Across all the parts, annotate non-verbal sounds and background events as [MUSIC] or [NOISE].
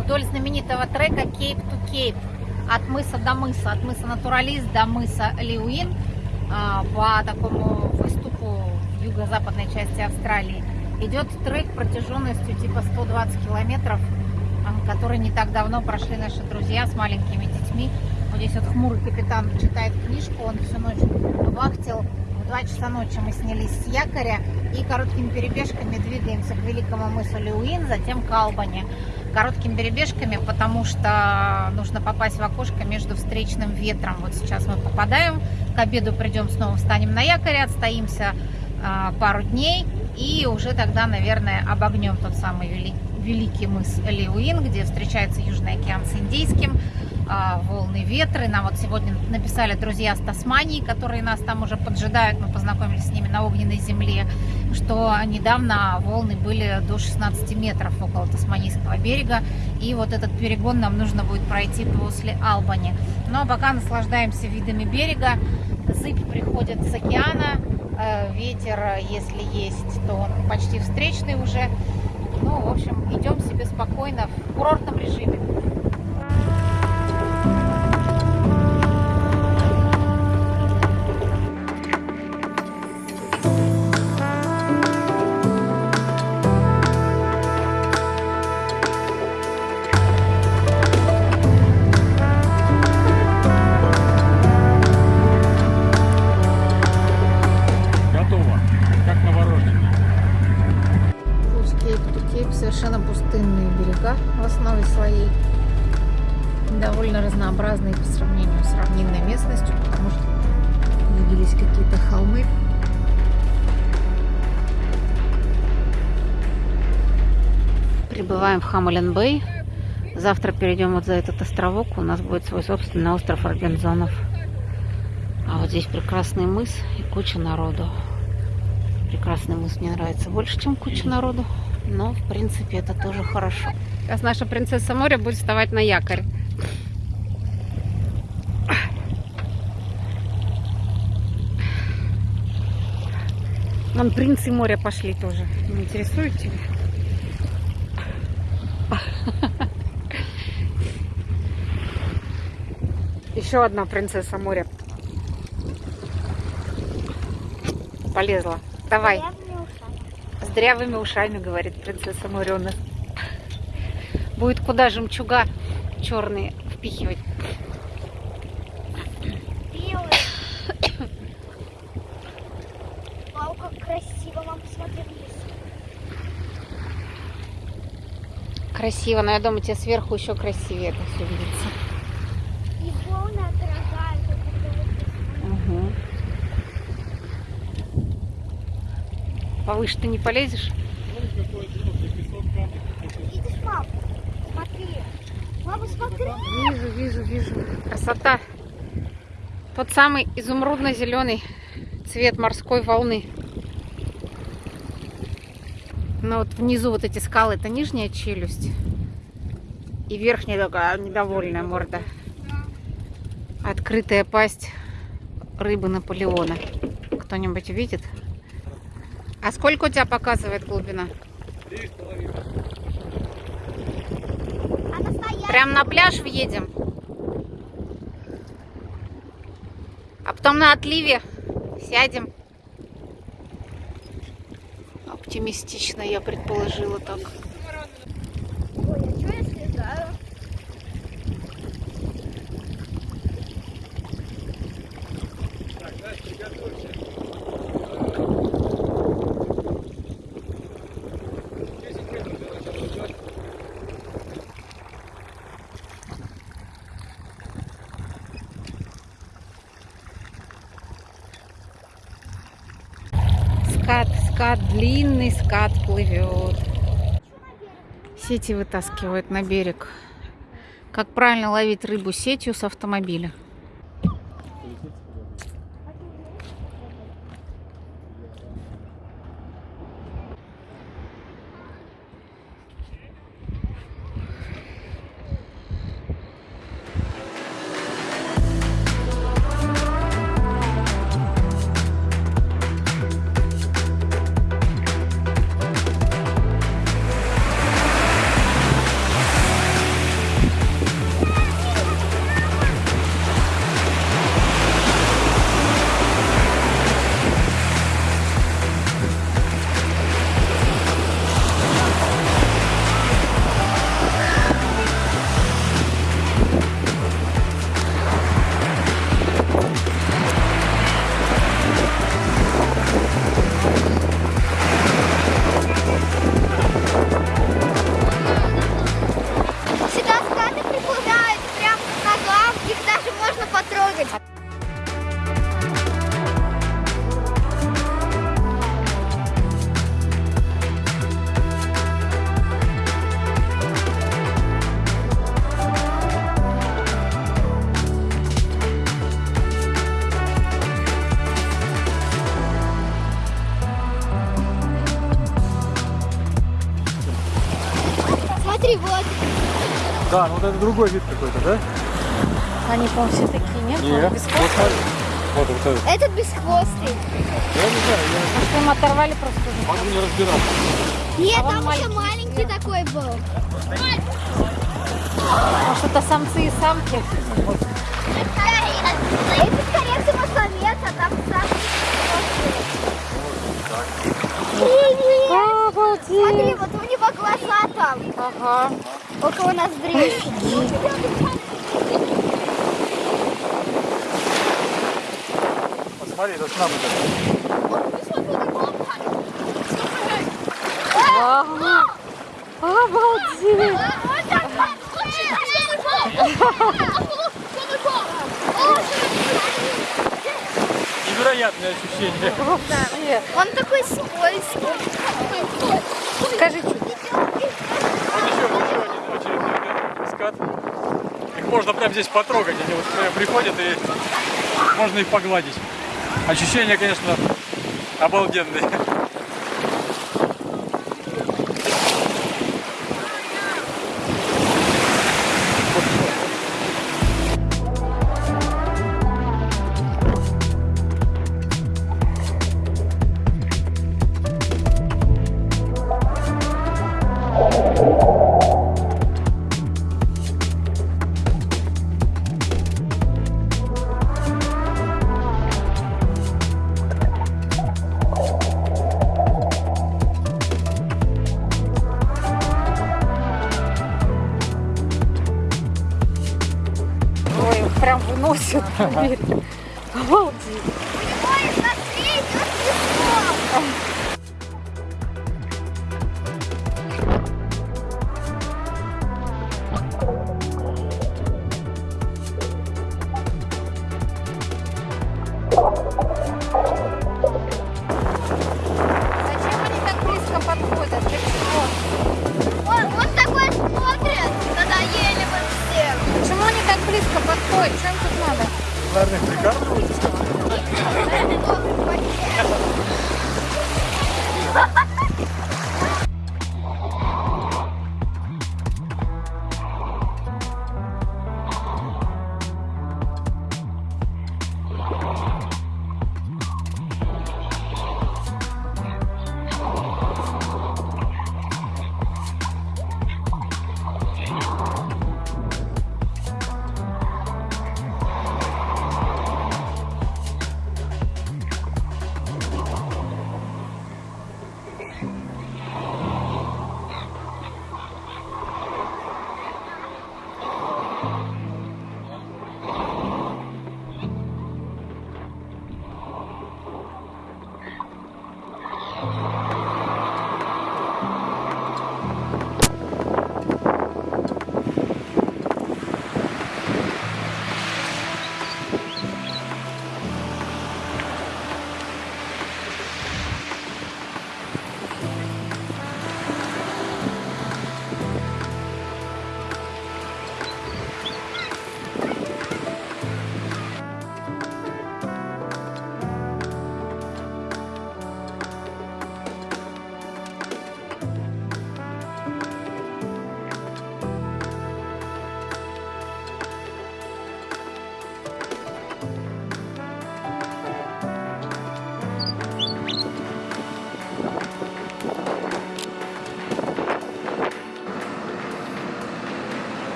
вдоль знаменитого трека Cape to Cape. От мыса до мыса, от мыса Натуралист до мыса Лиуин э, по такому выступу в юго-западной части Австралии. Идет трек протяженностью типа 120 километров, который не так давно прошли наши друзья с маленькими детьми. Вот здесь вот хмурый капитан читает книжку, он всю ночь вахтил. В 2 часа ночи мы снялись с якоря и короткими перебежками двигаемся к великому мысу Леуин, затем к Албани. Короткими перебежками, потому что нужно попасть в окошко между встречным ветром. Вот сейчас мы попадаем, к обеду придем снова, встанем на якоре, отстоимся э, пару дней и уже тогда, наверное, обогнем тот самый вели, великий мыс Леуин, где встречается Южный океан с Индийским, а, волны, ветры. Нам вот сегодня написали друзья с Тасмании, которые нас там уже поджидают. Мы познакомились с ними на огненной земле, что недавно волны были до 16 метров около Тасманийского берега. И вот этот перегон нам нужно будет пройти после Албани. Но пока наслаждаемся видами берега. Зыбь приходит с океана. Э, Ветер, если есть, то он почти встречный уже. Ну, в общем, идем себе спокойно в курортном режиме. Прибываем в Хамален-Бэй. Завтра перейдем вот за этот островок. У нас будет свой собственный остров Робинзонов. А вот здесь прекрасный мыс и куча народу. Прекрасный мыс мне нравится больше, чем куча народу. Но, в принципе, это тоже хорошо. Сейчас наша принцесса моря будет вставать на якорь. Вон принцы моря пошли тоже. Не интересует тебя? Еще одна принцесса моря полезла. Давай. С дрявыми ушами, говорит принцесса моря у нас. Будет куда жемчуга черные впихивать. Белый. Вау, как красиво, мам, посмотри вниз. Красиво, но я думаю, тебе сверху еще красивее это все видится. Угу. Повыше ты не полезешь? Смотри. Смотри. Вижу, вижу, вижу. Красота. Тот самый изумрудно-зеленый цвет морской волны. Но вот внизу вот эти скалы, это нижняя челюсть. И верхняя такая недовольная морда. Открытая пасть рыбы Наполеона. Кто-нибудь видит? А сколько у тебя показывает глубина? Прям на пляж въедем. А потом на отливе сядем. Оптимистично я предположила так. Ой, а что я слезаю? Скат, скат, скат плывет. Сети вытаскивают на берег. Как правильно ловить рыбу сетью с автомобиля. Да, ну вот это другой вид какой-то, да? Они, по-моему, все такие, нет? Нет. Без Вот. Вот, вот этот. Этот бесхвостый. Я не знаю, я Может, им оторвали просто могу не разбираться. Нет, А там еще маленький. маленький такой был. Может, это самцы и самки? Это скорее всего самец, а там. Обалдеть! Смотри, вот у него глаза там, Ага. Около ноздрей. Посмотри, это с нами Ага. Обалдеть! Невероятное ощущение. Он такой скользкий. Скажи, чуть. Вот еще, еще один очередной скат. Их можно прямо здесь потрогать. Они вот приходят и можно их погладить. Ощущения, конечно, обалденные. Прям выносят. Поверь. [LAUGHS] Обалдеть. Ой, смотри, идет песок. Надо? Наверное, их прикармливают,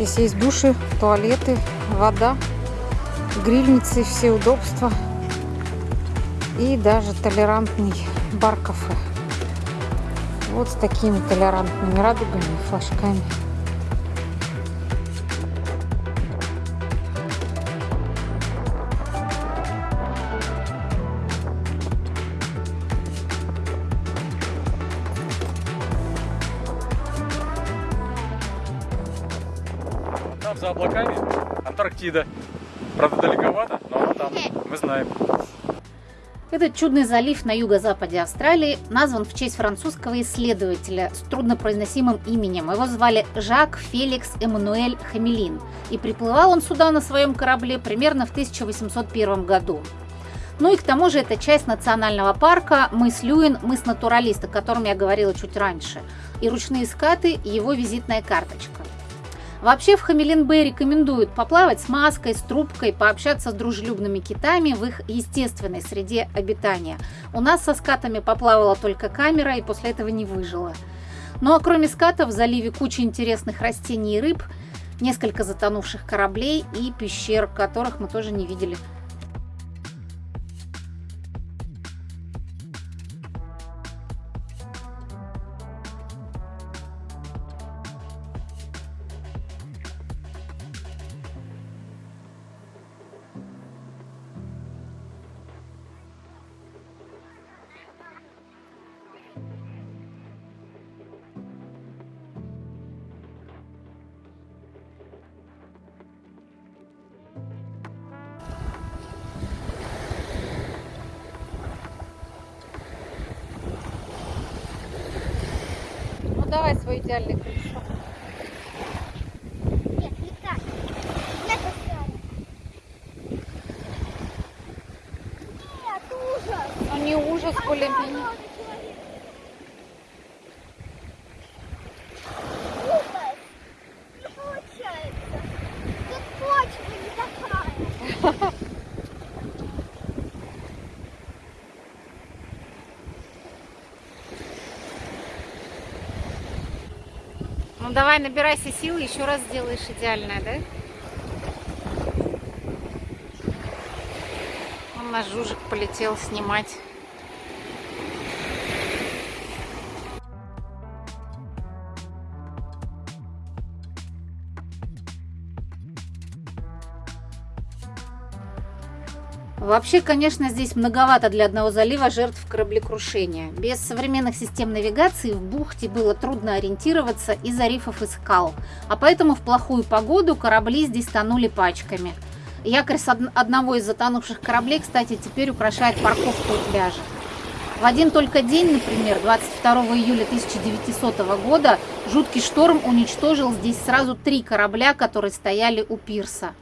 Здесь есть души, туалеты, вода, грильницы, все удобства. И даже толерантный бар-кафе. Вот с такими толерантными радугами и флажками. За облаками Антарктида. Правда, далековато, но она там. Мы знаем. Этот чудный залив на юго-западе Австралии назван в честь французского исследователя с труднопроизносимым именем. Его звали Жак Феликс Эммануэль Хамелин. И приплывал он сюда на своем корабле примерно в 1801 году. Ну и к тому же это часть национального парка мыс Люин, мыс натуралист, о котором я говорила чуть раньше. И ручные скаты – его визитная карточка. Вообще в Хамелин-Бэй рекомендуют поплавать с маской, с трубкой, пообщаться с дружелюбными китами в их естественной среде обитания. У нас со скатами поплавала только камера и после этого не выжила. Ну а кроме скатов в заливе куча интересных растений и рыб, несколько затонувших кораблей и пещер, которых мы тоже не видели. Давай свой идеальный колесо. Нет, не так. Нет, ужас. Ну не ужас. Много человек. Ужас. Не получается. Тут почва не такая. Ну давай, набирайся сил, еще раз сделаешь идеальное, да? Он наш жужик полетел снимать. Вообще, конечно, здесь многовато для одного залива жертв кораблекрушения. Без современных систем навигации в бухте было трудно ориентироваться из-за рифов и скал, а поэтому в плохую погоду корабли здесь тонули пачками. Якорь с од- одного из затонувших кораблей, кстати, теперь украшает парковку у пляжа. В один только день, например, 22 июля 1900 года, жуткий шторм уничтожил здесь сразу три корабля, которые стояли у пирса.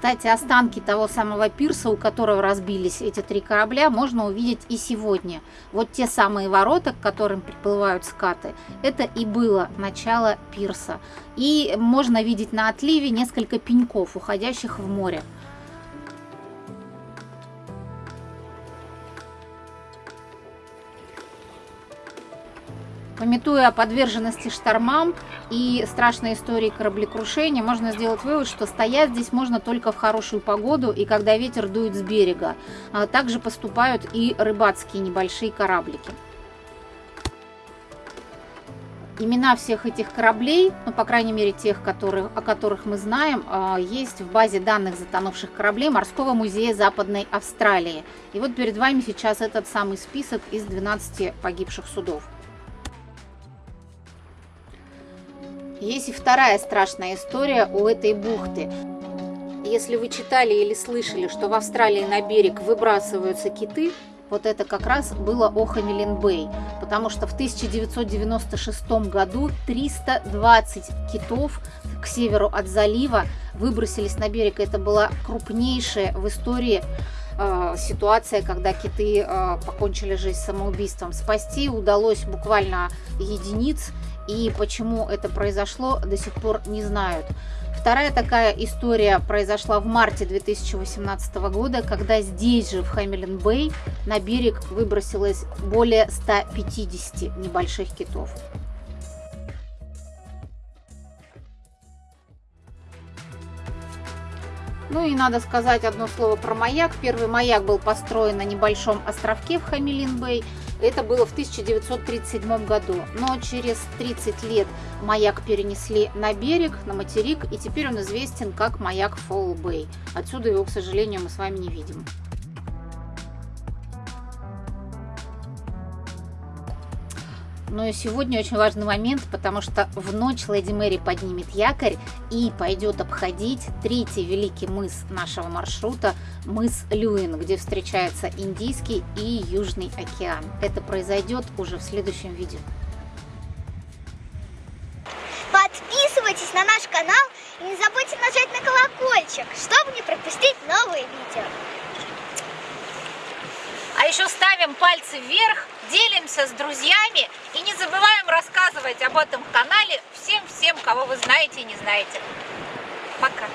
Кстати, останки того самого пирса, у которого разбились эти три корабля, можно увидеть и сегодня. Вот те самые ворота, к которым приплывают скаты, это и было начало пирса. И можно видеть на отливе несколько пеньков, уходящих в море. Пометуя о подверженности штормам и страшной истории кораблекрушения, можно сделать вывод, что стоять здесь можно только в хорошую погоду и когда ветер дует с берега. А также поступают и рыбацкие небольшие кораблики. Имена всех этих кораблей, ну, по крайней мере, тех, которые, о которых мы знаем, а, есть в базе данных затонувших кораблей Морского музея Западной Австралии. И вот перед вами сейчас этот самый список из 12 погибших судов. Есть и вторая страшная история у этой бухты. Если вы читали или слышали, что в Австралии на берег выбрасываются киты, вот это как раз было о Хамелин-Бэй, потому что в 1996 году 320 китов к северу от залива выбросились на берег. Это была крупнейшая в истории э, ситуация, когда киты э, покончили жизнь самоубийством. Спасти удалось буквально единиц, и почему это произошло, до сих пор не знают. Вторая такая история произошла в марте 2018 года, когда здесь же, в Хэмилин-Бэй, на берег выбросилось более 150 небольших китов. Ну и надо сказать одно слово про маяк. Первый маяк был построен на небольшом островке в Хамилин-Бэй. Это было в 1937 году. Но через 30 лет маяк перенесли на берег, на материк, и теперь он известен как маяк Фолл-Бэй. Отсюда его, к сожалению, мы с вами не видим. Но и сегодня очень важный момент, потому что в ночь Леди Мэри поднимет якорь и пойдет обходить третий великий мыс нашего маршрута, мыс Люин, где встречается Индийский и Южный океан. Это произойдет уже в следующем видео. Подписывайтесь на наш канал и не забудьте нажать на колокольчик, чтобы не пропустить новые видео. А еще ставим пальцы вверх, делимся с друзьями и не забываем рассказывать об этом канале всем-всем, кого вы знаете и не знаете. Пока!